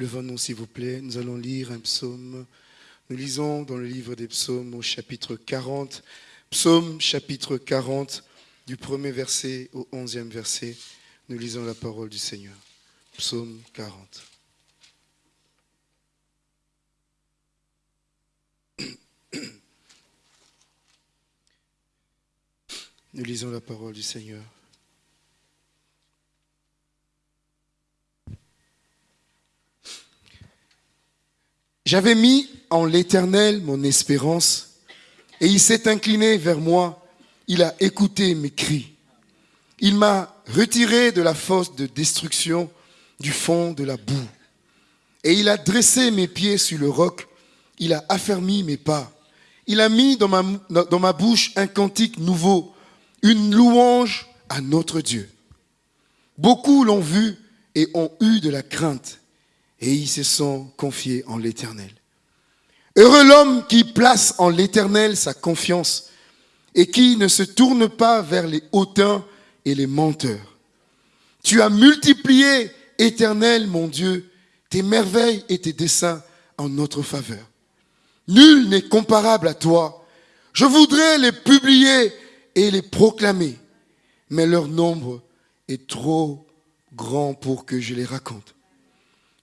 Levons-nous, s'il vous plaît. Nous allons lire un psaume. Nous lisons dans le livre des psaumes au chapitre 40. Psaume chapitre 40, du premier verset au onzième verset. Nous lisons la parole du Seigneur. Psaume 40. Nous lisons la parole du Seigneur. J'avais mis en l'Éternel mon espérance, et il s'est incliné vers moi, il a écouté mes cris. Il m'a retiré de la fosse de destruction, du fond de la boue. Et il a dressé mes pieds sur le roc, il a affermi mes pas. Il a mis dans ma, dans ma bouche un cantique nouveau, une louange à notre Dieu. Beaucoup l'ont vu et ont eu de la crainte, et ils se sont confiés en l'Éternel. Heureux l'homme qui place en l'Éternel sa confiance et qui ne se tourne pas vers les hautains et les menteurs. Tu as multiplié, Éternel mon Dieu, tes merveilles et tes desseins en notre faveur. Nul n'est comparable à toi. Je voudrais les publier et les proclamer, mais leur nombre est trop grand pour que je les raconte.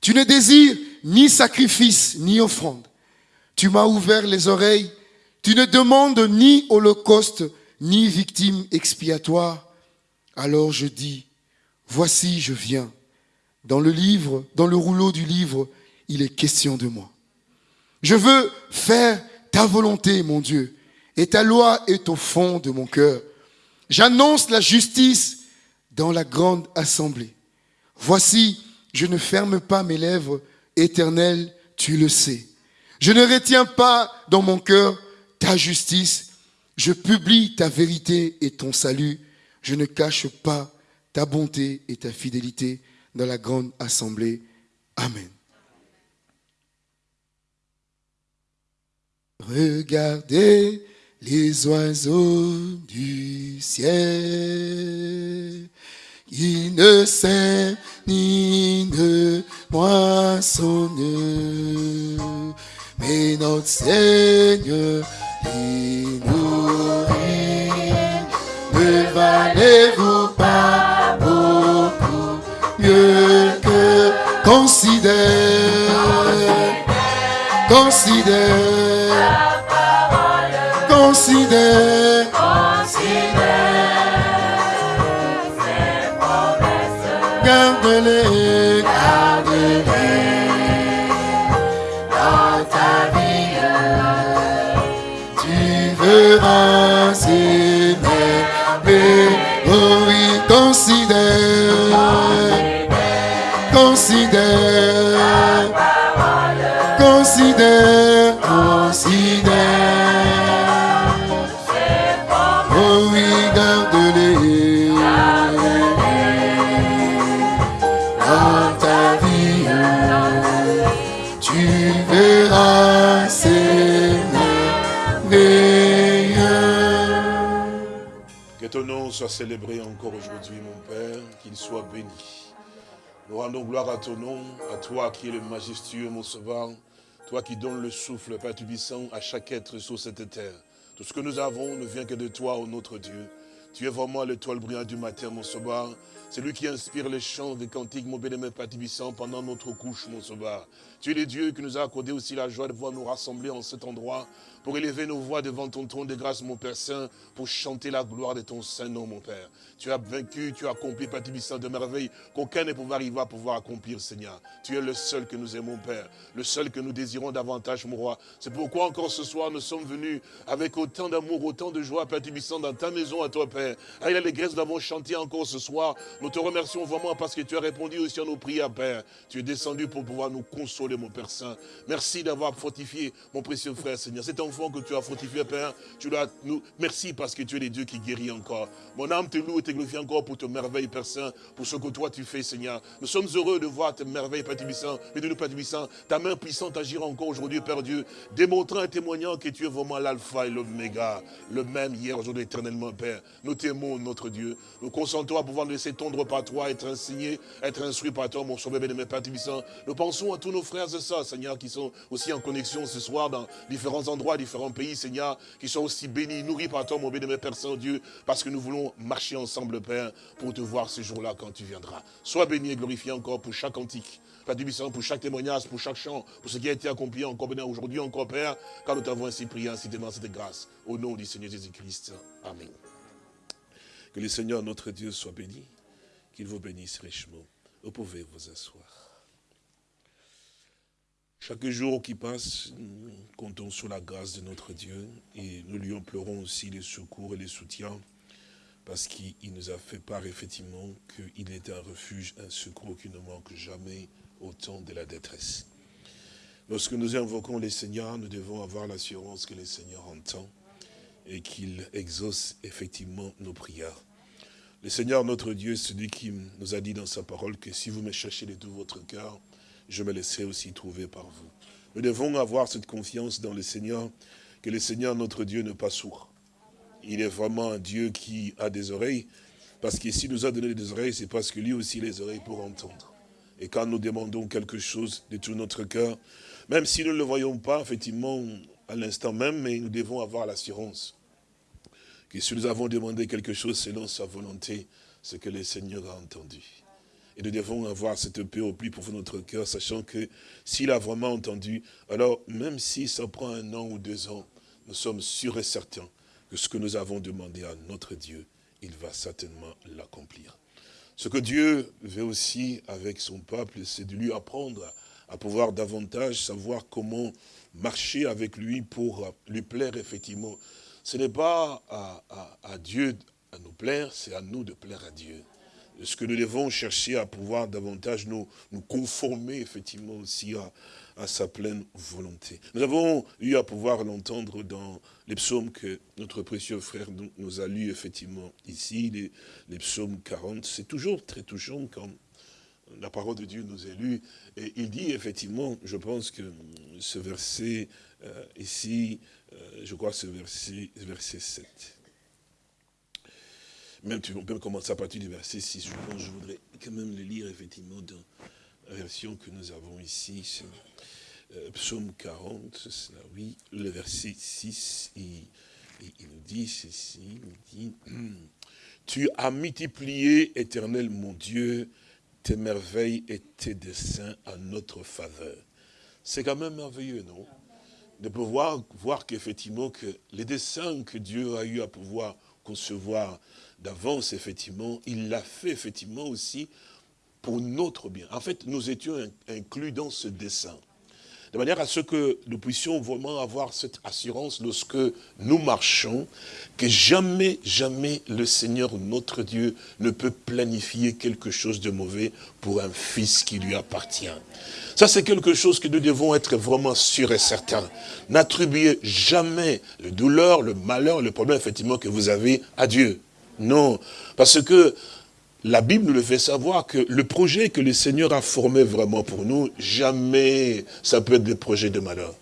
Tu ne désires ni sacrifice ni offrande. Tu m'as ouvert les oreilles. Tu ne demandes ni holocauste ni victime expiatoire. Alors je dis, voici je viens. Dans le livre, dans le rouleau du livre, il est question de moi. Je veux faire ta volonté, mon Dieu, et ta loi est au fond de mon cœur. J'annonce la justice dans la grande assemblée. Voici, je ne ferme pas mes lèvres, éternel, tu le sais. Je ne retiens pas dans mon cœur ta justice. Je publie ta vérité et ton salut. Je ne cache pas ta bonté et ta fidélité dans la grande assemblée. Amen. Regardez les oiseaux du ciel. Ils ne sèment ni ne moissonnent, mais notre Seigneur les nourrit. Ne valez-vous pas beaucoup mieux que considère, considère considère, garde-les, garde-les dans ta vie. Tu verras ces merveilles. Oh oui, considère, considère, considère, considère. Célébré encore aujourd'hui, mon Père, qu'il soit béni. Nous rendons gloire à ton nom, à toi qui es le majestueux, mon sauveur, toi qui donnes le souffle, Père Tubissant, à chaque être sur cette terre. Tout ce que nous avons ne vient que de toi, ô notre Dieu. Tu es vraiment l'étoile brillante du matin, mon sauveur. C'est lui qui inspire les chants des cantiques, mon Père Tubissant, pendant notre couche, mon sauveur. Tu es le Dieu qui nous a accordé aussi la joie de voir nous rassembler en cet endroit pour élever nos voix devant ton trône de grâce, mon Père Saint, pour chanter la gloire de ton Saint nom, mon Père. Tu as vaincu, tu as accompli, Père Tubissant, de merveilles qu'aucun ne pouvait arriver à pouvoir accomplir, Seigneur. Tu es le seul que nous aimons, Père, le seul que nous désirons davantage, mon roi. C'est pourquoi encore ce soir, nous sommes venus avec autant d'amour, autant de joie, Père Tubissant, dans ta maison à toi, Père. Avec l'allégresse, nous avons chanté encore ce soir. Nous te remercions vraiment parce que tu as répondu aussi à nos prières, Père. Tu es descendu pour pouvoir nous consoler, mon Père Saint. Merci d'avoir fortifié mon précieux frère, Seigneur. Cet enfant que tu as fortifié, Père, tu l'as, nous, merci parce que tu es le Dieu qui guérit encore. Mon âme te loue et te glorifie encore pour tes merveilles, Père Saint, pour ce que toi tu fais, Seigneur. Nous sommes heureux de voir tes merveilles, Père Tubissant, mais de nous, Père Tubissant, ta main puissante agir encore aujourd'hui, Père Dieu, démontrant et témoignant que tu es vraiment l'alpha et l'oméga, le même hier, aujourd'hui, éternellement, Père. nous t'aimons, notre Dieu. Nous consentons à pouvoir laisser par toi, être enseigné, être instruit par toi, mon sauveur bien-aimé Père Tibissant. Nous pensons à tous nos frères et sœurs, Seigneur, qui sont aussi en connexion ce soir dans différents endroits, différents pays, Seigneur, qui sont aussi bénis, nourris par toi, mon bien-aimé Père Saint-Dieu, parce que nous voulons marcher ensemble, Père, pour te voir ce jour-là quand tu viendras. Sois béni et glorifié encore pour chaque antique. Père Tibissant, pour chaque témoignage, pour chaque chant, pour ce qui a été accompli encore aujourd'hui, encore, Père, car nous t'avons ainsi prié, ainsi demandé cette grâce. Au nom du Seigneur Jésus-Christ. Amen. Que le Seigneur notre Dieu soit béni, qu'il vous bénisse richement. Vous pouvez vous asseoir. Chaque jour qui passe, nous comptons sur la grâce de notre Dieu et nous lui implorons aussi les secours et les soutiens parce qu'il nous a fait part effectivement qu'il est un refuge, un secours qui ne manque jamais au temps de la détresse. Lorsque nous invoquons les Seigneurs, nous devons avoir l'assurance que le Seigneur entend et qu'il exauce effectivement nos prières. Le Seigneur, notre Dieu, celui qui nous a dit dans sa parole que si vous me cherchez de tout votre cœur, je me laisserai aussi trouver par vous. Nous devons avoir cette confiance dans le Seigneur, que le Seigneur, notre Dieu, n'est pas sourd. Il est vraiment un Dieu qui a des oreilles, parce que s'il nous a donné des oreilles, c'est parce que lui aussi les oreilles pour entendre. Et quand nous demandons quelque chose de tout notre cœur, même si nous ne le voyons pas, effectivement, à l'instant même, mais nous devons avoir l'assurance que si nous avons demandé quelque chose selon sa volonté, c'est que le Seigneur a entendu. Et nous devons avoir cette paix au plus profond de notre cœur, sachant que s'il a vraiment entendu, alors même si ça prend un an ou deux ans, nous sommes sûrs et certains que ce que nous avons demandé à notre Dieu, il va certainement l'accomplir. Ce que Dieu veut aussi avec son peuple, c'est de lui apprendre à pouvoir davantage savoir comment marcher avec lui pour lui plaire effectivement ce n'est pas à, Dieu à nous plaire, c'est à nous de plaire à Dieu. Ce que nous devons chercher à pouvoir davantage nous, nous conformer effectivement aussi à, sa pleine volonté. Nous avons eu à pouvoir l'entendre dans les psaumes que notre précieux frère nous, a lus effectivement ici, les, les psaumes 40. C'est toujours très touchant quand la parole de Dieu nous est lue. Et il dit effectivement, je pense que ce verset euh, ici, euh, je crois que c'est verset, verset 7. Même tu peux commencer à partir du verset 6. Je pense je voudrais quand même le lire effectivement dans la version que nous avons ici. Euh, psaume 40, cela, oui, le verset 6, il, il nous dit ceci, il dit, tu as multiplié, éternel mon Dieu, tes merveilles et tes desseins à notre faveur. C'est quand même merveilleux, non? De pouvoir voir qu'effectivement, que les desseins que Dieu a eu à pouvoir concevoir d'avance, effectivement, il l'a fait effectivement aussi pour notre bien. En fait, nous étions inclus dans ce dessein. De manière à ce que nous puissions vraiment avoir cette assurance lorsque nous marchons, que jamais, jamais le Seigneur notre Dieu ne peut planifier quelque chose de mauvais pour un fils qui lui appartient. Ça, c'est quelque chose que nous devons être vraiment sûrs et certains. N'attribuez jamais le douleur, le malheur, le problème, effectivement, que vous avez à Dieu. Non, parce que la Bible nous le fait savoir que le projet que le Seigneur a formé vraiment pour nous, jamais ça peut être des projets de malheur.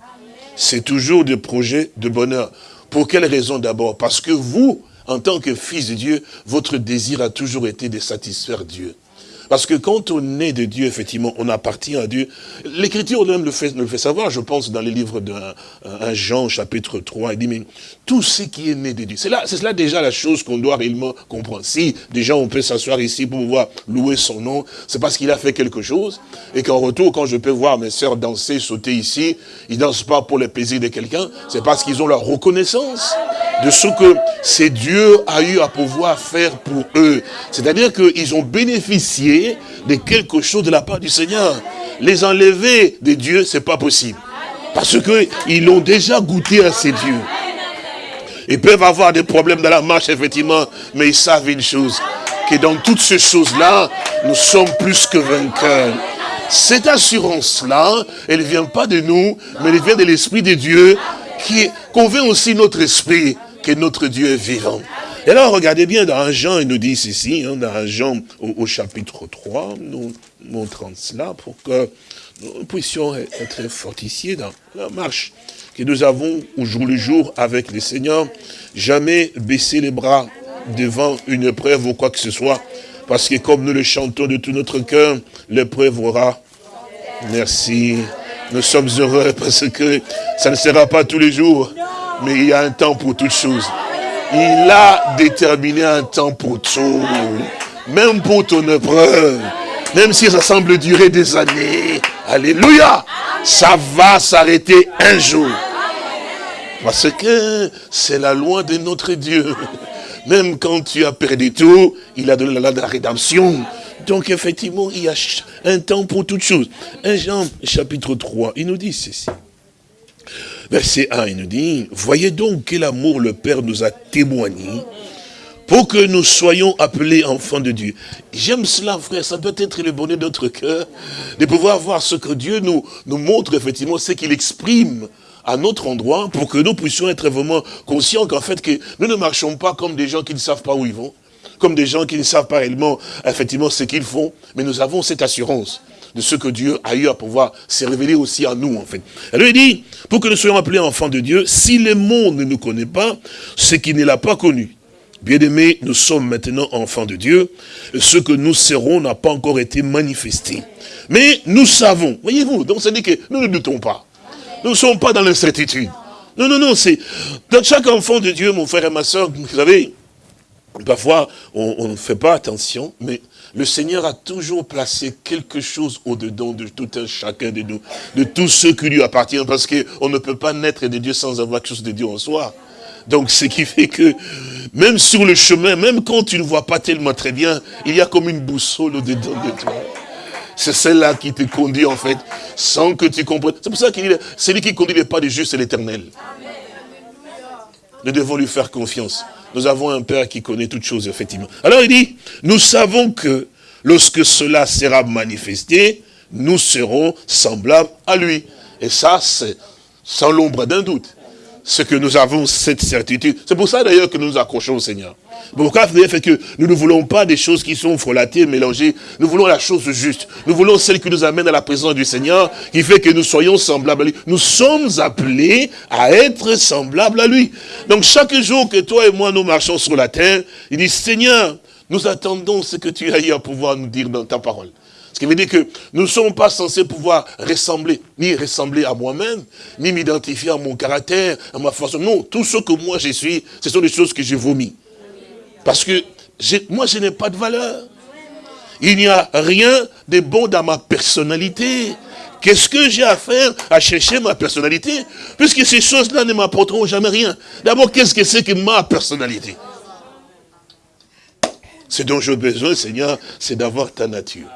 C'est toujours des projets de bonheur. Pour quelle raison d'abord? Parce que vous, en tant que fils de Dieu, votre désir a toujours été de satisfaire Dieu. Parce que quand on est de Dieu, effectivement, on appartient à Dieu. L'Écriture même le fait, le fait savoir, je pense, dans les livres d'un Jean, chapitre 3, il dit, mais tout ce qui est né de Dieu, c'est là, c'est là déjà la chose qu'on doit réellement comprendre. Si déjà on peut s'asseoir ici pour pouvoir louer son nom, c'est parce qu'il a fait quelque chose, et qu'en retour, quand je peux voir mes sœurs danser, sauter ici, ils dansent pas pour le plaisir de quelqu'un, c'est parce qu'ils ont leur reconnaissance de ce que c'est Dieu a eu à pouvoir faire pour eux. C'est-à-dire qu'ils ont bénéficié de quelque chose de la part du Seigneur. Les enlever de Dieu, c'est pas possible. Parce qu'ils ont déjà goûté à ces dieux. Ils peuvent avoir des problèmes dans la marche, effectivement, mais ils savent une chose, que dans toutes ces choses-là, nous sommes plus que vainqueurs. Cette assurance-là, elle ne vient pas de nous, mais elle vient de l'Esprit de Dieu qui convainc aussi notre esprit que notre Dieu est vivant. Et alors, regardez bien, dans Jean, il nous dit ceci, hein, dans Jean au, chapitre 3, nous montrons cela pour que nous puissions être fortifiés dans la marche que nous avons au jour le jour avec le Seigneur, jamais baisser les bras, devant une épreuve ou quoi que ce soit. Parce que comme nous le chantons de tout notre cœur, l'épreuve aura. Merci. Nous sommes heureux parce que ça ne sera pas tous les jours, mais il y a un temps pour toutes choses. Il a déterminé un temps pour tout, même pour ton épreuve, même si ça semble durer des années. Alléluia, ça va s'arrêter un jour. Parce que c'est la loi de notre Dieu. Même quand tu as perdu tout, il a donné la, la rédemption. Donc effectivement, il y a un temps pour toutes choses. Un Jean chapitre 3, il nous dit ceci. Verset 1, il nous dit, voyez donc quel amour le Père nous a témoigné pour que nous soyons appelés enfants de Dieu. J'aime cela, frère, ça peut être le bonheur de notre cœur, de pouvoir voir ce que Dieu nous, montre, effectivement, ce qu'il exprime à notre endroit, pour que nous puissions être vraiment conscients qu'en fait, que nous ne marchons pas comme des gens qui ne savent pas où ils vont, comme des gens qui ne savent pas réellement, effectivement, ce qu'ils font, mais nous avons cette assurance de ce que Dieu a eu à pouvoir se révéler aussi à nous, en fait. Elle lui dit, pour que nous soyons appelés enfants de Dieu, si le monde ne nous connaît pas, c'est qu'il ne l'a pas connu. Bien-aimés, nous sommes maintenant enfants de Dieu. Ce que nous serons n'a pas encore été manifesté. Mais nous savons, voyez-vous, donc ça dit que nous ne doutons pas. Nous ne sommes pas dans l'incertitude. Non, non, non, c'est... Dans chaque enfant de Dieu, mon frère et ma soeur, vous savez, parfois, on ne fait pas attention, mais le Seigneur a toujours placé quelque chose au-dedans de tout un chacun de nous, de tous ceux qui lui appartiennent, parce qu'on ne peut pas naître de Dieu sans avoir quelque chose de Dieu en soi. Donc, ce qui fait que, même sur le chemin, même quand tu ne vois pas tellement très bien, il y a comme une boussole au-dedans de toi. C'est celle-là qui te conduit, en fait, sans que tu comprennes. C'est pour ça qu'il dit, celui qui conduit les pas du juste, c'est l'éternel. Nous devons lui faire confiance. Nous avons un Père qui connaît toutes choses, effectivement. Alors il dit, nous savons que lorsque cela sera manifesté, nous serons semblables à lui. Et ça, c'est sans l'ombre d'un doute. Ce que nous avons cette certitude. C'est pour ça d'ailleurs que nous nous accrochons au Seigneur. Pourquoi fait que nous ne voulons pas des choses qui sont frelatées, mélangées? Nous voulons la chose juste. Nous voulons celle qui nous amène à la présence du Seigneur, qui fait que nous soyons semblables à lui. Nous sommes appelés à être semblables à lui. Donc chaque jour que toi et moi nous marchons sur la terre, il dit, Seigneur, nous attendons ce que tu as eu à pouvoir nous dire dans ta parole. Ce qui veut dire que nous ne sommes pas censés pouvoir ressembler, ni ressembler à moi-même, ni m'identifier à mon caractère, à ma façon. Non, tout ce que moi je suis, ce sont des choses que j'ai vomi. Parce que moi, je n'ai pas de valeur. Il n'y a rien de bon dans ma personnalité. Qu'est-ce que j'ai à faire à chercher ma personnalité? Puisque ces choses-là ne m'apporteront jamais rien. D'abord, qu'est-ce que c'est que ma personnalité? Ce dont j'ai besoin, Seigneur, c'est d'avoir ta nature.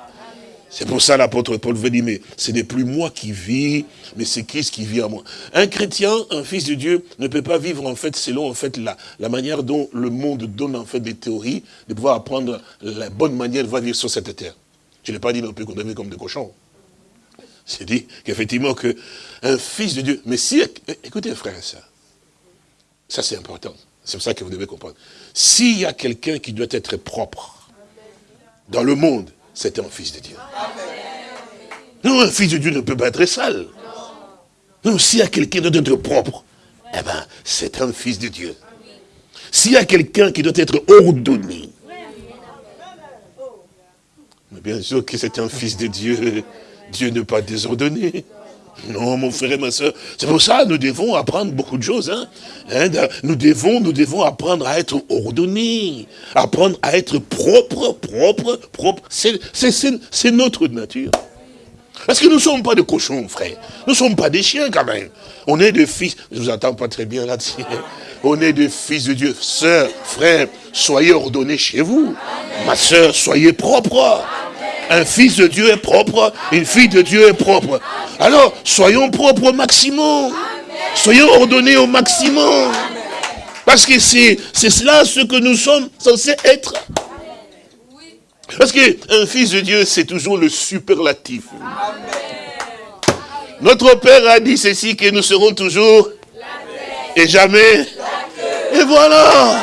C'est pour ça l'apôtre Paul veut dire, mais ce n'est plus moi qui vis, mais c'est Christ qui vit en moi. Un chrétien, un fils de Dieu, ne peut pas vivre en fait selon en fait la, la manière dont le monde donne en fait des théories, de pouvoir apprendre la bonne manière de vivre sur cette terre. Je n'ai pas dit non plus qu'on devait comme des cochons. C'est dit qu'effectivement que un fils de Dieu, mais si, écoutez frère soeur, ça c'est important, c'est pour ça que vous devez comprendre. S'il y a quelqu'un qui doit être propre dans le monde, c'est un fils de Dieu. Non, un fils de Dieu ne peut pas être sale. Non, s'il y a quelqu'un qui doit être propre, eh ben, c'est un fils de Dieu. S'il y a quelqu'un qui doit être ordonné, mais bien sûr que c'est un fils de Dieu, Dieu n'est pas désordonné. Non, mon frère ma soeur. C'est pour ça que nous devons apprendre beaucoup de choses. Hein. hein nous, devons, nous devons apprendre à être ordonnés, apprendre à être propre, propre, propre. C'est notre nature. Parce que nous ne sommes pas des cochons, frère. Nous ne sommes pas des chiens, quand même. On est des fils. Je ne vous entends pas très bien là-dessus. On est des fils de Dieu. Sœur, frère, soyez ordonnés chez vous. Ma soeur, soyez propre. Un fils de Dieu est propre, une fille de Dieu est propre. Alors, soyons propres au maximum. Soyons ordonnés au maximum. Parce que c'est cela ce que nous sommes censés être. Parce qu'un fils de Dieu, c'est toujours le superlatif. Notre Père a dit ceci, que nous serons toujours et jamais. Et voilà.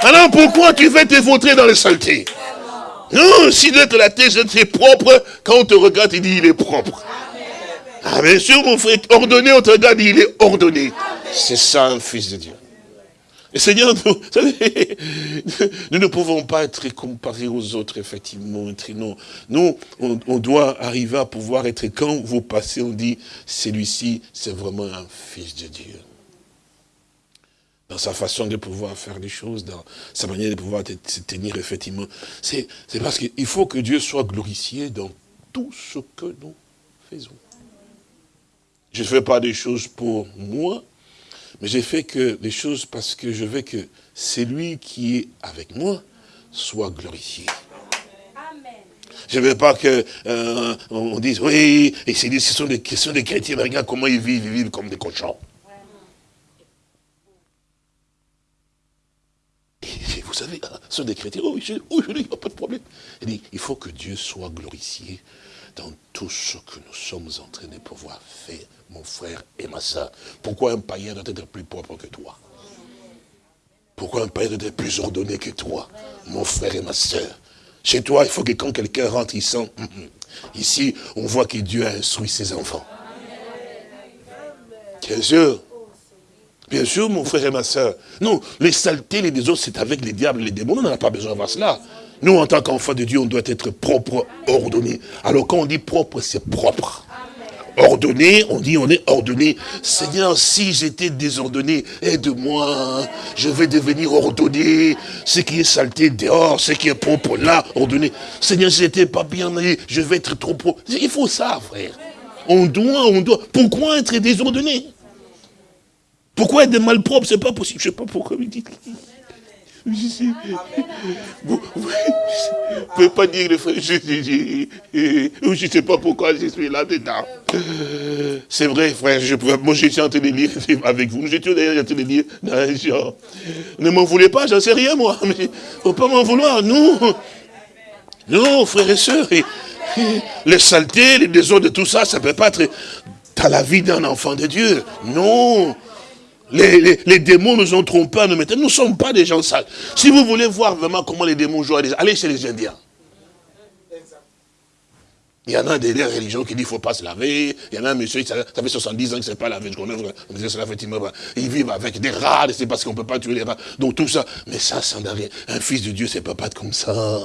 Alors pourquoi tu veux te vautrer dans les saletés non, s'il de la tête, c'est propre. Quand on te regarde, il dit il est propre. Ah, bien sûr, mon frère, ordonné, on te regarde, il est ordonné. C'est ça un fils de Dieu. Seigneur, nous, nous ne pouvons pas être comparés aux autres, effectivement. Non. Nous, on, doit arriver à pouvoir être, quand vous passez, on dit, celui-ci, c'est vraiment un fils de Dieu. Dans sa façon de pouvoir faire les choses, dans sa manière de pouvoir se tenir, effectivement. C'est parce qu'il faut que Dieu soit glorifié dans tout ce que nous faisons. Je ne fais pas des choses pour moi, mais j'ai fait que les choses parce que je veux que celui qui est avec moi soit glorifié. Je ne veux pas que euh, on dise, oui, et c'est ce sont des questions des chrétiens, mais regarde comment ils vivent, ils vivent comme des cochons. vous savez, hein, ce chrétiens, oh, je, oh, je dis, pas de problème. Il dit, il faut que Dieu soit glorifié dans tout ce que nous sommes en train de pouvoir faire mon frère et ma soeur. Pourquoi un païen doit être plus propre que toi? Pourquoi un païen doit être plus ordonné que toi, mon frère et ma soeur Chez toi, il faut que quand quelqu'un rentre, il sent... Hum, hum. Ici, on voit que Dieu a instruit ses enfants. Bien sûr. Bien sûr, mon frère et ma soeur. Non, les saletés, les désordres, c'est avec les diables, les démons. On n'en a pas besoin de voir cela. Nous, en tant qu'enfants de Dieu, on doit être propre, ordonné. Alors quand on dit propre, c'est propre ordonné, on dit on est ordonné. Seigneur, si j'étais désordonné, aide-moi, je vais devenir ordonné. Ce qui est saleté dehors, ce qui est propre là, ordonné. Seigneur, si j'étais pas bien, je vais être trop propre. Il faut ça, frère. On doit, on doit. Pourquoi être désordonné? Pourquoi être malpropre? C'est pas possible. Je sais pas pourquoi vous dites. Vous ne pouvez pas dire le frère, je ne sais pas pourquoi je suis là-dedans. C'est vrai, frère, je moi j'étais en train de avec vous, j'étais en train de lire dans Ne m'en voulez pas, j'en sais rien moi, mais ne faut pas m'en vouloir, non. Non, frères et sœurs, les saletés, les désordres, tout ça, ça ne peut pas être dans la vie d'un enfant de Dieu. Non. Les, démons nous ont trompés, nous Nous ne sommes pas des gens sales. Si vous voulez voir vraiment comment les démons jouent, allez chez les Indiens. Il y en a des, religions qui disent qu'il ne faut pas se laver. Il y en a un monsieur, ça fait 70 ans qu'il ne s'est pas lavé. Je connais, ils vivent avec des rats, c'est parce qu'on ne peut pas tuer les rats. Donc tout ça. Mais ça, ça n'a rien. Un fils de Dieu, c'est pas pas comme ça.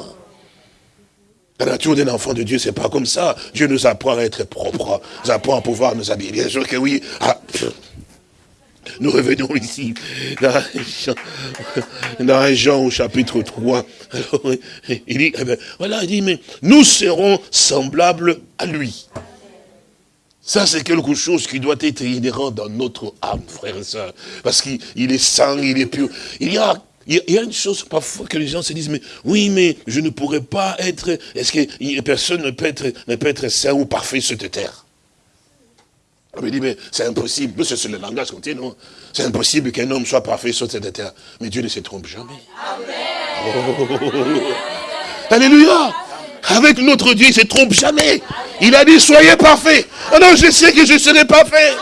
La nature d'un enfant de Dieu, c'est pas comme ça. Dieu nous apprend à être propre. Nous apprend à pouvoir nous habiller. Bien sûr que oui. Ah, nous revenons ici, dans Jean, au chapitre 3. il dit, eh ben, voilà, il dit, mais nous serons semblables à lui. Ça, c'est quelque chose qui doit être inhérent dans notre âme, frère et soeur. Parce qu'il est saint, il est pur. Il y a il y a une chose parfois que les gens se disent, mais oui, mais je ne pourrais pas être, est-ce que personne ne peut être, ne peut être saint ou parfait sur cette terre? On me dit, mais c'est impossible. C'est le langage qu'on tient, non? C'est impossible qu'un homme soit parfait sur cette terre. Mais Dieu ne se trompe jamais. Amen. Alléluia Avec notre Dieu, il ne se trompe jamais. Il a dit, soyez parfaits. Alors je sais que je serai parfait.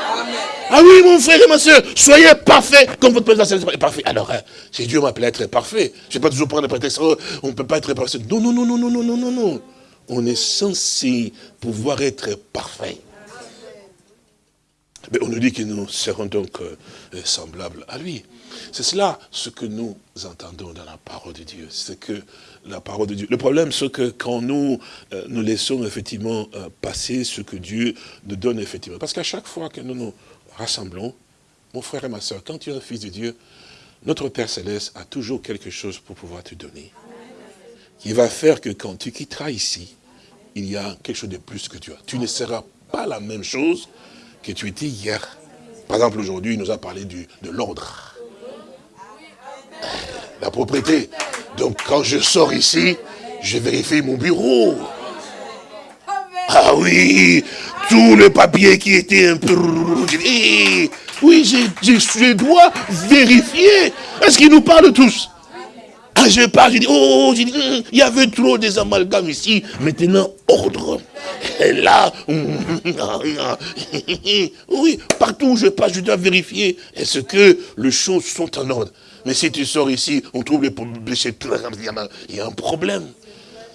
Ah oui, mon frère et ma soeur, soyez parfaits comme votre président est parfait. Alors, hein, si Dieu m'appelle à être parfait, je ne vais pas toujours prendre le prétexte, oh, on ne peut pas être parfait. Non, non, non, non, non, non, non, non. On est censé pouvoir être parfait. Mais on nous dit que nous serons donc euh, semblables à lui. C'est cela ce que nous entendons dans la parole de Dieu. C'est que la parole de Dieu. Le problème, c'est que quand nous euh, nous laissons effectivement euh, passer ce que Dieu nous donne effectivement. Parce qu'à chaque fois que nous nous rassemblons, mon frère et ma soeur, quand tu es un fils de Dieu, notre Père Céleste a toujours quelque chose pour pouvoir te donner. Qui va faire que quand tu quitteras ici, il y a quelque chose de plus que tu as. Tu ne seras pas la même chose que tu étais hier. Par exemple, aujourd'hui, il nous a parlé de l'ordre. La propriété. Donc, quand je sors ici, je vérifie mon bureau. Ah oui, tout le papier qui était un peu... Oui, je dois vérifier. Est-ce qu'il nous parle tous? Ah, je parle, je dis, oh, il y avait trop des amalgames ici. Maintenant, ordre. Et là, oui, partout où je passe, je dois vérifier. Est-ce que les choses sont en ordre Mais si tu sors ici, on trouve les blessés, il y a un problème.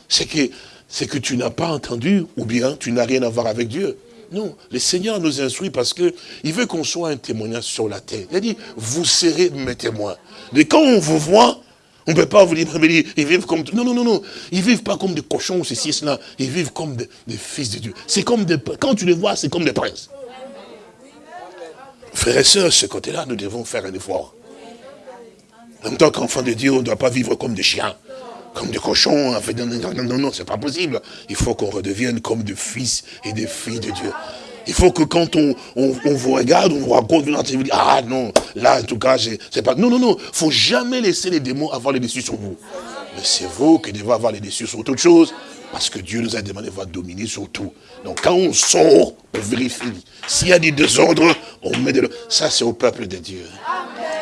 C'est que, tu n'as pas entendu, ou bien tu n'as rien à voir avec Dieu. Non, le Seigneur nous instruit parce que il veut qu'on soit un témoignage sur la terre. Il a dit, vous serez mes témoins. Mais quand on vous voit, on ne peut pas vous dire, ils vivent comme... Non, non, non, non. Ils vivent pas comme des cochons ceci, cela. Ils vivent comme des, fils de Dieu. C'est comme des... Quand tu les vois, c'est comme des princes. Frères et sœurs, ce côté-là, nous devons faire un effort. En tant qu'enfant de Dieu, on ne doit pas vivre comme des chiens, comme des cochons. Non, non, non, non, c'est pas possible. Il faut qu'on redevienne comme des fils et des filles de Dieu. Il faut que quand on, vous regarde, on vous raconte une vous ah non, là en tout cas, c'est pas... Non, non, non, faut jamais laisser les démons avoir les dessus sur vous. Mais c'est vous qui devez avoir les dessus sur toute chose, parce que Dieu nous a demandé de dominer sur tout. Donc quand on sort, on vérifie. S'il y a des désordres, on met de Ça, c'est au peuple de Dieu.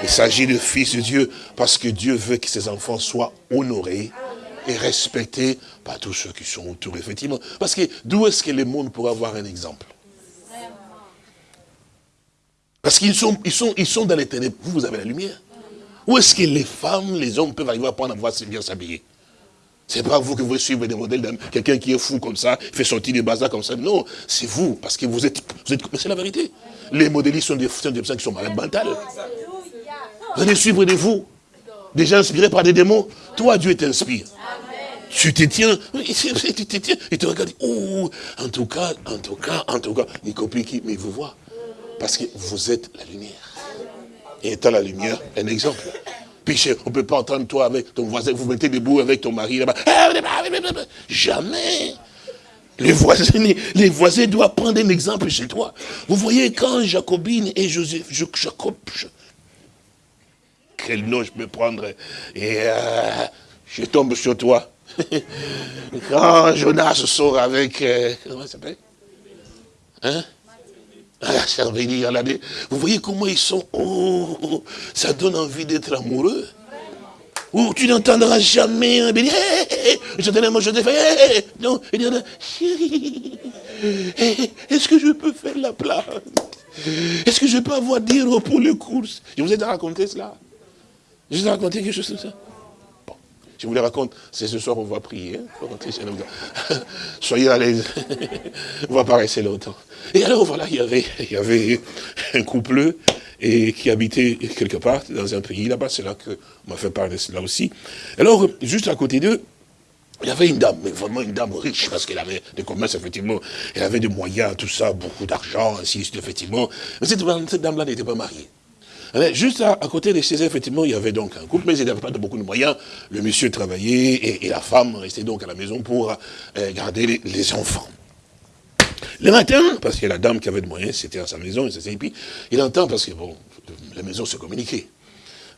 Il s'agit de fils de Dieu, parce que Dieu veut que ses enfants soient honorés et respectés par tous ceux qui sont autour, effectivement. Parce que d'où est-ce que le monde pourrait avoir un exemple? Parce qu'ils sont, ils sont, ils sont dans les ténèbres. Vous, vous avez la lumière. Où est-ce que les femmes, les hommes peuvent arriver à prendre à voir bien s'habiller? C'est pas vous que vous suivez des modèles d'un quelqu'un qui est fou comme ça, fait sortir des bazars comme ça. Non, c'est vous, parce que vous êtes, vous êtes c'est la vérité. Les modélistes sont des, sont des personnes qui sont malades mentales. Vous allez suivre des vous, des gens inspirés par des démons. Toi, Dieu t'inspire. Tu te tiens, tu te tiens, et tu regardes, oh, en tout cas, en tout cas, en tout cas, il copie qui, mais il vous voit. Parce que vous êtes la lumière. Et étant la lumière, un exemple. Puis on ne peut pas entendre toi avec ton voisin, vous mettez debout avec ton mari là-bas. Jamais. Les voisins, les voisins doivent prendre un exemple chez toi. Vous voyez, quand Jacobine et Joseph, Jacob, quel nom je peux prendre Et euh, je tombe sur toi. quand Jonas sort avec, euh, comment il s'appelle? Hein? Vous voyez comment ils sont, oh, oh, ça donne envie d'être amoureux. Ou tu n'entendras jamais un béni, je te moi je te fais, non, il dit, chérie, est-ce que je peux faire la place? Est-ce que je peux avoir dire pour les courses? Je vous ai raconté cela. Je vous ai raconté quelque chose comme ça. Je vous le raconte, c'est ce soir on va prier. Hein, Soyez à l'aise. on va pas rester longtemps. Et alors voilà, il y avait, il y avait un couple et qui habitait quelque part dans un pays là-bas. C'est là que m'a fait parler de cela aussi. Alors, juste à côté d'eux, il y avait une dame, mais vraiment une dame riche, parce qu'elle avait des commerces, effectivement. Elle avait des moyens, tout ça, beaucoup d'argent, ainsi effectivement. Mais cette dame-là n'était pas mariée. Juste à, côté de chez eux, effectivement, il y avait donc un couple, mais ils n'avaient pas beaucoup de moyens. Le monsieur travaillait et, la femme restait donc à la maison pour euh, garder les, enfants. Le matin, parce que la dame qui avait de moyens, c'était à sa maison, et puis il entend, parce que bon, la maison se communiquait.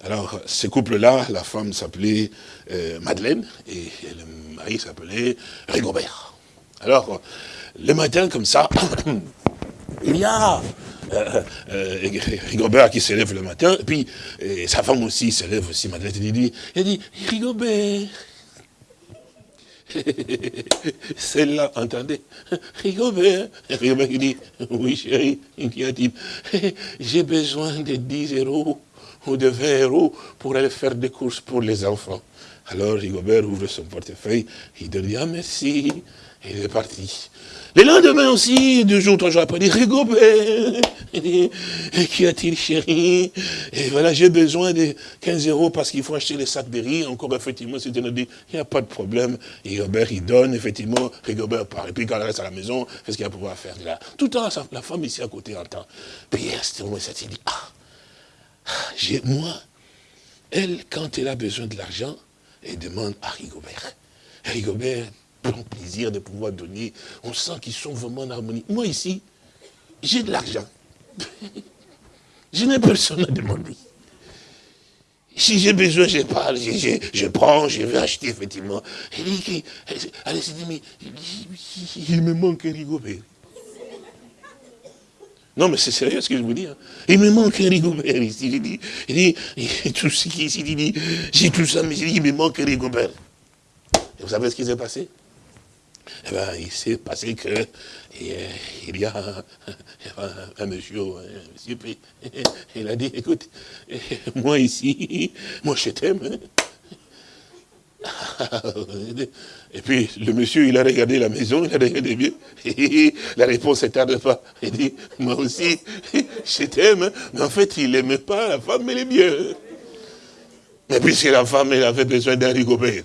Alors, ce couple-là, la femme s'appelait euh, Madeleine, et le mari s'appelait Rigobert. Alors, le matin, comme ça, il y a euh, euh, Rigobert qui s'élève le matin, et puis sa femme aussi s'élève aussi, Madeleine, il dit, il dit, Rigobert, celle-là, entendez, Rigobert, Rigobert qui dit, oui chérie, dit, j'ai besoin de 10 euros ou de 20 euros pour aller faire des courses pour les enfants. Alors Rigobert ouvre son portefeuille, il dit, ah merci, et il est parti. Le lendemain aussi, deux jours, trois jours après, il dit, Rigobert, qui a-t-il chéri Et voilà, j'ai besoin de 15 euros parce qu'il faut acheter les sacs de riz. Encore, effectivement, c'était dit, il n'y a pas de problème. Rigobert, il donne, effectivement, Rigobert part. Et puis quand elle reste à la maison, qu'est-ce qu'il va pouvoir faire là? Tout le temps, la femme ici à côté entend. Puis à ce moment, il dit, ah, moi, elle, quand elle a besoin de l'argent, elle demande à Rigobert. Rigobert prend plaisir de pouvoir donner. On sent qu'ils sont vraiment en harmonie. Moi ici, j'ai de l'argent. je n'ai personne à demander. Si j'ai besoin, je parle, je, prends, je vais acheter, effectivement. Il dit, mais il me manque rigobert. Non, mais c'est sérieux ce que je vous dis. Hein. Il me manque un rigobert ici. Il dit, il dit, tout ce qui ici, il dit, j'ai tout ça, mais il me manque un rigobert. Et vous savez ce qui s'est passé? Eh ben, il s'est passé que il y a un, monsieur, un monsieur. Il a dit, écoute, moi ici, moi je t'aime. Et puis, le monsieur, il a regardé la maison, il a regardé bien. la réponse ne tarde pas. Il dit, moi aussi, je t'aime. Mais en fait, il n'aimait pas la femme, elle est. Mais puisque la femme, elle avait besoin d'un rigobert.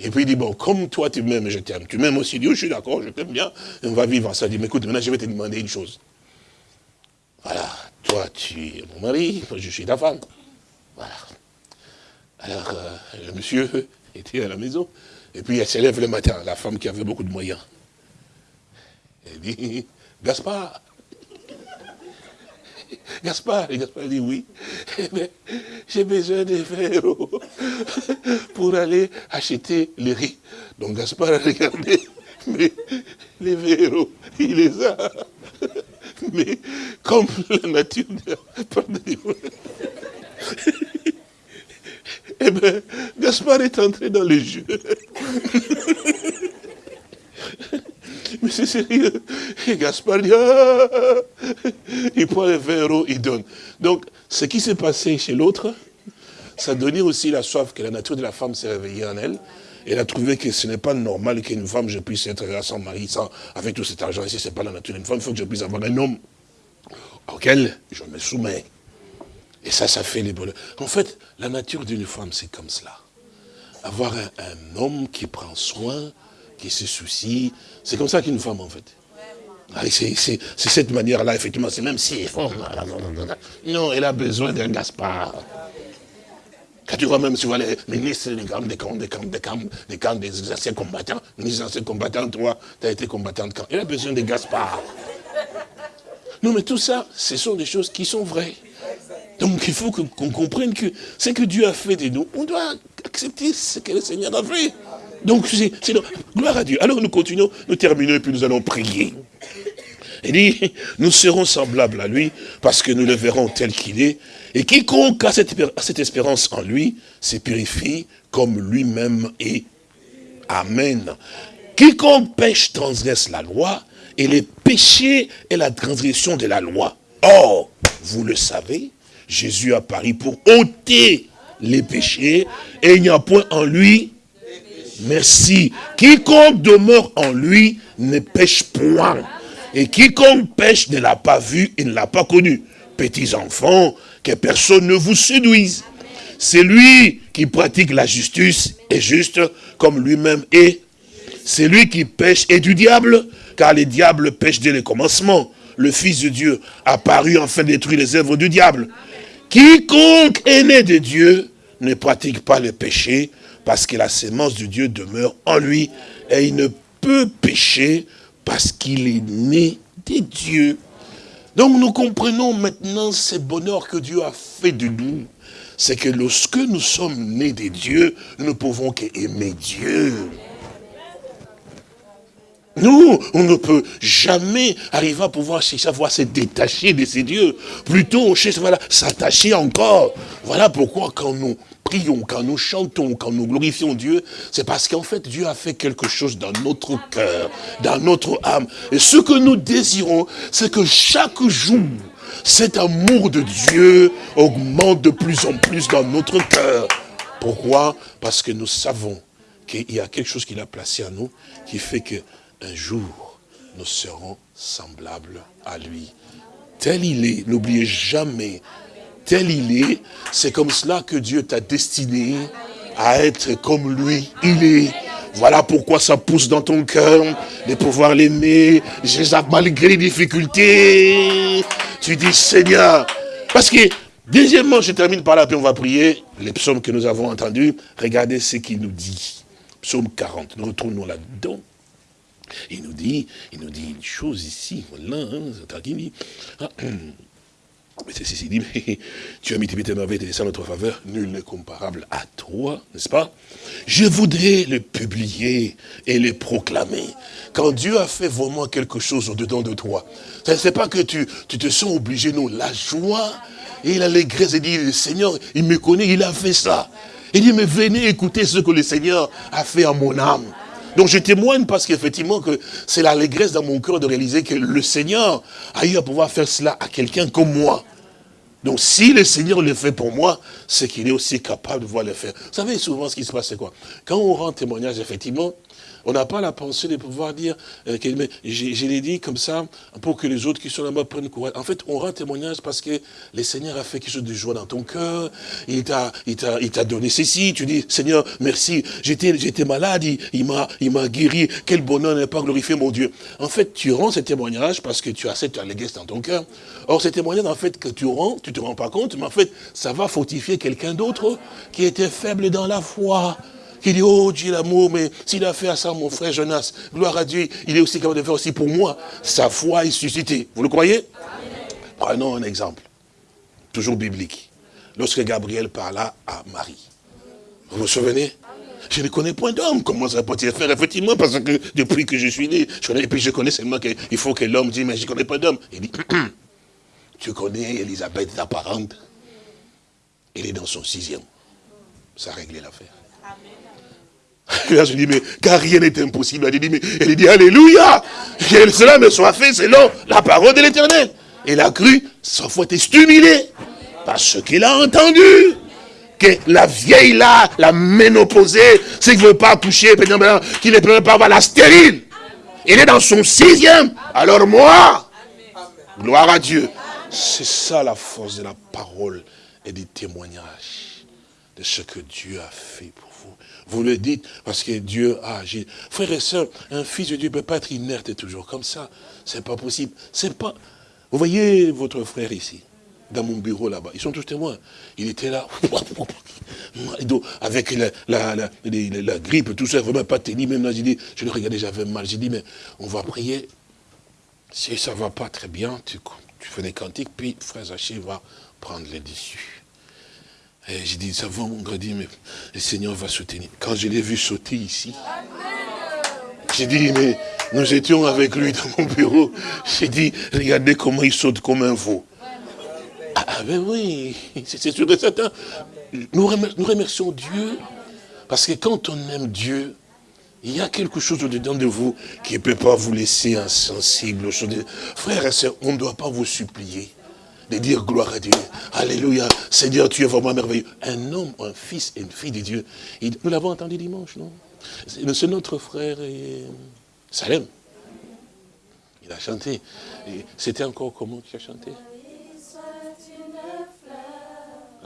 Et puis il dit, bon, comme toi tu m'aimes, je t'aime. Tu m'aimes aussi. Dieu, je suis d'accord, je t'aime bien. on va vivre ça. Il dit, mais écoute, maintenant je vais te demander une chose. Voilà, toi tu es mon mari, je suis ta femme. Voilà. Alors, euh, le monsieur était à la maison. Et puis elle s'élève le matin, la femme qui avait beaucoup de moyens. Elle dit, Gaspard, Gaspard, Gaspard dit oui. Mais j'ai besoin de verrous pour aller acheter le riz. Donc Gaspard a regardé, mais les verrous, il les a. Mais comme la nature de... Eh bien, Gaspard est entré dans le jeu. Mais c'est sérieux. Et Gaspard dit, ah! il prend le verre il donne. Donc, ce qui s'est passé chez l'autre, ça donnait aussi la soif que la nature de la femme s'est réveillée en elle. Elle a trouvé que ce n'est pas normal qu'une femme, je puisse être là sans mari, sans, avec tout cet argent ici, ce n'est pas la nature d'une femme. Il faut que je puisse avoir un homme auquel je me soumets. Et ça, ça fait les bonheurs. En fait, la nature d'une femme, c'est comme cela. Avoir un, un homme qui prend soin, qui se soucie. C'est comme ça qu'une femme, en fait. C'est cette manière-là, effectivement, c'est même si... Non, elle a besoin d'un Gaspard. Quand tu vois même, tu vois les ministres des camps, des camps, des camps, des camps, des camps des anciens combattants, les anciens combattants, toi, tu as été combattant de camp. Elle a besoin de Gaspard. Non, mais tout ça, ce sont des choses qui sont vraies. Donc il faut qu'on comprenne que ce que Dieu a fait de nous, on doit accepter ce que le Seigneur a fait. Donc, c'est gloire à Dieu. Alors, nous continuons, nous terminons et puis nous allons prier. Il dit, nous serons semblables à lui parce que nous le verrons tel qu'il est. Et quiconque a cette, espérance en lui se purifie comme lui-même est. Amen. Quiconque pêche transgresse la loi et les péchés et la transgression de la loi. Or, vous le savez, Jésus a paru pour ôter les péchés et il n'y a point en lui Merci. Quiconque demeure en lui ne pêche point. Et quiconque pêche ne l'a pas vu et ne l'a pas connu. Petits enfants, que personne ne vous séduise. C'est lui qui pratique la justice est juste comme lui-même est. C'est lui qui pêche et du diable, car les diables pêchent dès le commencement. Le Fils de Dieu a paru enfin détruire les œuvres du diable. Quiconque est né de Dieu ne pratique pas le péché, parce que la sémence de Dieu demeure en lui, et il ne peut pécher parce qu'il est né de Dieu. Donc nous comprenons maintenant ce bonheur que Dieu a fait de nous. C'est que lorsque nous sommes nés de Dieu, nous ne pouvons qu'aimer Dieu. Nous, on ne peut jamais arriver à pouvoir à se détacher de ces dieux. Plutôt, on cherche à s'attacher encore. Voilà pourquoi quand nous prions, quand nous chantons, quand nous glorifions Dieu, c'est parce qu'en fait, Dieu a fait quelque chose dans notre cœur, dans notre âme. Et ce que nous désirons, c'est que chaque jour, cet amour de Dieu augmente de plus en plus dans notre cœur. Pourquoi? Parce que nous savons qu'il y a quelque chose qu'il a placé à nous qui fait que un jour, nous serons semblables à lui. Tel il est, n'oubliez jamais, tel il est, c'est comme cela que Dieu t'a destiné à être comme lui, il est. Voilà pourquoi ça pousse dans ton cœur de pouvoir l'aimer, malgré les difficultés. Tu dis, Seigneur, parce que, deuxièmement, je termine par là, puis on va prier. Les psaumes que nous avons entendus, regardez ce qu'il nous dit. Psaume 40, nous retournons là-dedans. Il nous dit, il nous dit une chose ici, voilà, hein, ah, mais ceci dit, mais tu as mis tes merveilles et à notre faveur, nul n'est comparable à toi, n'est-ce pas? Je voudrais le publier et le proclamer. Quand Dieu a fait vraiment quelque chose au-dedans de toi, ce n'est pas que tu, tu te sens obligé, non, la joie et l'allégresse, il dit, le Seigneur, il me connaît, il a fait ça. Il dit, mais venez écouter ce que le Seigneur a fait à mon âme. Donc je témoigne parce qu'effectivement que c'est l'allégresse dans mon cœur de réaliser que le Seigneur a eu à pouvoir faire cela à quelqu'un comme moi. Donc si le Seigneur le fait pour moi, c'est qu'il est aussi capable de voir le faire. Vous savez, souvent, ce qui se passe, c'est quoi? Quand on rend témoignage, effectivement, on n'a pas la pensée de pouvoir dire, euh, je, l'ai dit comme ça, pour que les autres qui sont là-bas prennent courage. En fait, on rend témoignage parce que le Seigneur a fait quelque chose de joie dans ton cœur, il t'a donné ceci, tu dis, Seigneur, merci, j'étais malade, il, il m'a guéri, quel bonheur n'est pas glorifié mon Dieu. En fait, tu rends ce témoignage parce que tu as cette allégresse dans ton cœur. Or, ce témoignage, en fait, que tu rends, tu te rends pas compte, mais en fait, ça va fortifier quelqu'un d'autre qui était faible dans la foi qui dit, oh Dieu l'amour, mais s'il a fait à ça mon frère Jonas, gloire à Dieu, il est aussi capable de faire aussi pour moi. Sa foi est suscitée. Vous le croyez? Prenons un exemple, toujours biblique. Lorsque Gabriel parla à Marie. Vous vous souvenez? Je ne connais point d'homme. Comment ça peut-il faire Effectivement, parce que depuis que je suis né, je connais, et puis je connais seulement qu'il faut que l'homme dise, mais je ne connais pas d'homme. Il dit, tu connais Elisabeth, ta parente? Elle est dans son sixième. Ça a réglé l'affaire. Là, je dis, mais car rien n'est impossible. Elle dit, mais, elle dit, Alléluia Que cela me soit fait selon la parole de l'éternel. Elle a cru, sa foi était stimulée par ce qu'il a entendu. Que la vieille là, la ménopausée, c'est qu'il ne veut pas toucher, qu'il ne peut pas avoir la stérile. Elle est dans son sixième. Alors moi, gloire à Dieu. C'est ça la force de la parole et des témoignages de ce que Dieu a fait pour vous le dites parce que Dieu a agi. Frères et sœurs, un fils de Dieu ne peut pas être inerte toujours comme ça. C'est pas possible. C'est pas. Vous voyez votre frère ici, dans mon bureau là-bas. Ils sont tous témoins. Il était là, avec la, la, la, grippe, tout ça, vraiment pas tenu. Même là, j'ai dit, je le regardais, j'avais mal. J'ai dit, mais on va prier. Si ça ne va pas très bien, tu, tu fais des cantiques, puis frère Zaché va prendre les dessus. J'ai dit, ça va, mon dit, mais le Seigneur va soutenir. Quand je l'ai vu sauter ici, j'ai dit, mais nous étions avec lui dans mon bureau. J'ai dit, regardez comment il saute comme un veau. Ah ben oui, c'est sûr et certain. Nous, remercions Dieu, parce que quand on aime Dieu, il y a quelque chose au-dedans de vous qui ne peut pas vous laisser insensible. Frères et sœurs, on ne doit pas vous supplier de dire gloire à Dieu. Alléluia. Seigneur, tu es vraiment merveilleux. Un homme, un fils une fille de Dieu. nous l'avons entendu dimanche, non? C'est notre frère Salem. Il a chanté. C'était encore comment tu as chanté?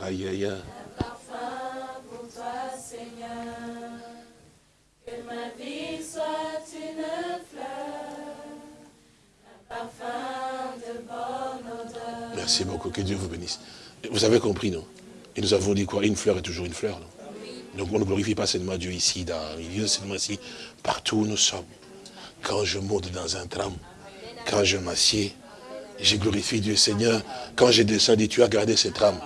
Aïe, aïe, aïe. Merci beaucoup, que Dieu vous bénisse. Vous avez compris, non? Et nous avons dit quoi? Une fleur est toujours une fleur, non? Donc on ne glorifie pas seulement Dieu ici, dans milieu, seulement ici, partout où nous sommes. Quand je monte dans un tram, quand je m'assieds, je glorifie Dieu Seigneur. Quand je descends, tu as gardé ce tram.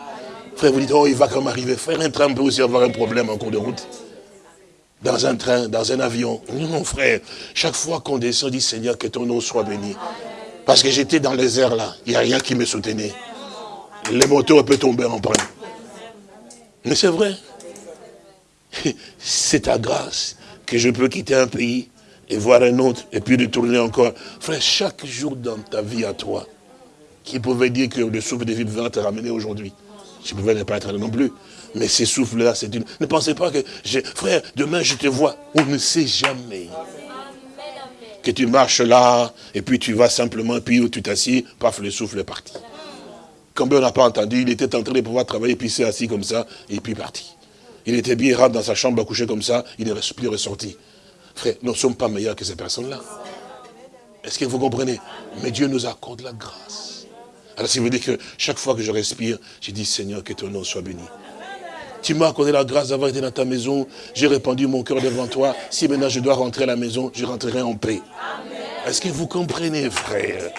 Frère, vous dites, oh, il va quand même arriver. Frère, un tram peut aussi avoir un problème en cours de route. Dans un train, dans un avion. Non, non, frère. Chaque fois qu'on descend, dit, Seigneur, que ton nom soit béni. Parce que j'étais dans les airs là. Il n'y a rien qui me soutenait. Les motos peuvent tomber en panne. Mais c'est vrai. C'est ta grâce que je peux quitter un pays et voir un autre, et puis retourner encore. Frère, chaque jour dans ta vie à toi, qui pouvait dire que le souffle de vie va te ramener aujourd'hui. Je ne pouvais ne pas être là non plus. Mais ces souffles-là, c'est une... Ne pensez pas que... Frère, demain je te vois. On ne sait jamais. Que tu marches là, et puis tu vas simplement, puis où tu t'assis, paf, le souffle est parti. Combien on n'a pas entendu, il était en train de pouvoir travailler, puis c'est assis comme ça, et puis parti. Il était bien, rentre dans sa chambre, à coucher comme ça, il est plus ressorti. Frère, nous ne sommes pas meilleurs que ces personnes-là. Est-ce que vous comprenez? Mais Dieu nous accorde la grâce. Alors si vous dites que chaque fois que je respire, je dis Seigneur, que ton nom soit béni. Tu m'as accordé la grâce d'avoir été dans ta maison. J'ai répandu mon cœur devant toi. Si maintenant je dois rentrer à la maison, je rentrerai en paix. Est-ce que vous comprenez, frère?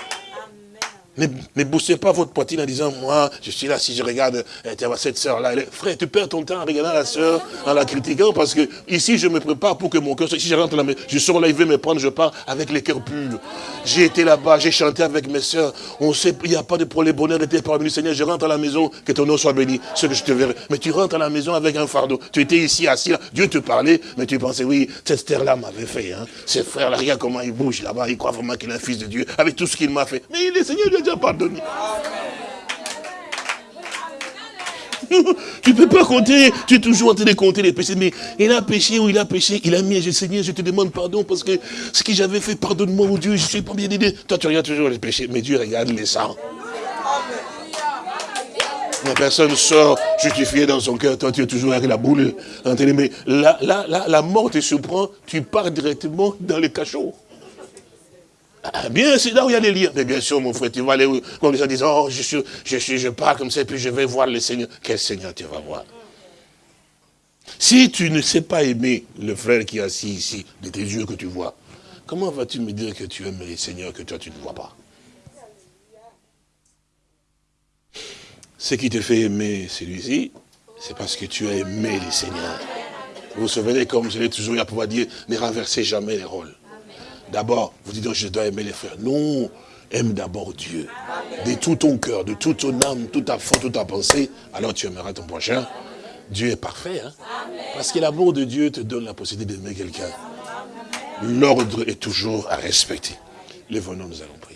Ne, ne boostez pas votre poitrine en disant, moi, je suis là, si je regarde euh, cette sœur-là. Frère, tu perds ton temps en regardant la sœur, en la critiquant, parce que ici, je me prépare pour que mon cœur, si je rentre là, je sors là, il veut me prendre, je pars avec les cœurs purs. J'ai été là-bas, j'ai chanté avec mes sœurs. On sait, il n'y a pas de problème, bonheur était parmi Seigneur, je rentre à la maison, que ton nom soit béni, ce que je te verrai. Mais tu rentres à la maison avec un fardeau. Tu étais ici, assis là, Dieu te parlait, mais tu pensais, oui, cette terre-là m'avait fait. Hein. Ces frères-là, regarde comment ils bougent là-bas, ils croient vraiment qu'il est un fils de Dieu, avec tout ce qu'il m'a fait. Mais le Seigneur lui déjà pardonné. tu ne peux pas compter, tu es toujours en train de compter les péchés. Mais il a péché ou il a péché, il a mis, je Seigneur, je te demande pardon parce que ce que j'avais fait, pardonne-moi, mon Dieu, je suis pas bien aidé. Toi, tu regardes toujours les péchés, mais Dieu regarde les sangs. La personne sort justifiée dans son cœur, toi tu es toujours avec la boule. Mais là, là, là, la mort te surprend, tu pars directement dans le cachot. Bien, c'est là où il y a les liens. Mais bien sûr, mon frère, tu vas aller où? Comme gens disent, oh, je, suis, je, suis, je pars comme ça, puis je vais voir le Seigneur. Quel Seigneur tu vas voir? Si tu ne sais pas aimer le frère qui est assis ici, de tes yeux que tu vois, comment vas-tu me dire que tu aimes le Seigneur que toi tu ne vois pas? Ce qui te fait aimer celui-ci, c'est parce que tu as aimé le Seigneur. Vous vous souvenez, comme je l'ai toujours à pouvoir dire, ne renversez jamais les rôles. D'abord, vous dites, je dois aimer les frères. Non, aime d'abord Dieu. De tout ton cœur, de toute ton âme, toute ta foi, toute ta pensée, alors tu aimeras ton prochain. Dieu est parfait. Hein? Parce que l'amour de Dieu te donne la possibilité d'aimer quelqu'un. L'ordre est toujours à respecter. Les venons, nous allons prier.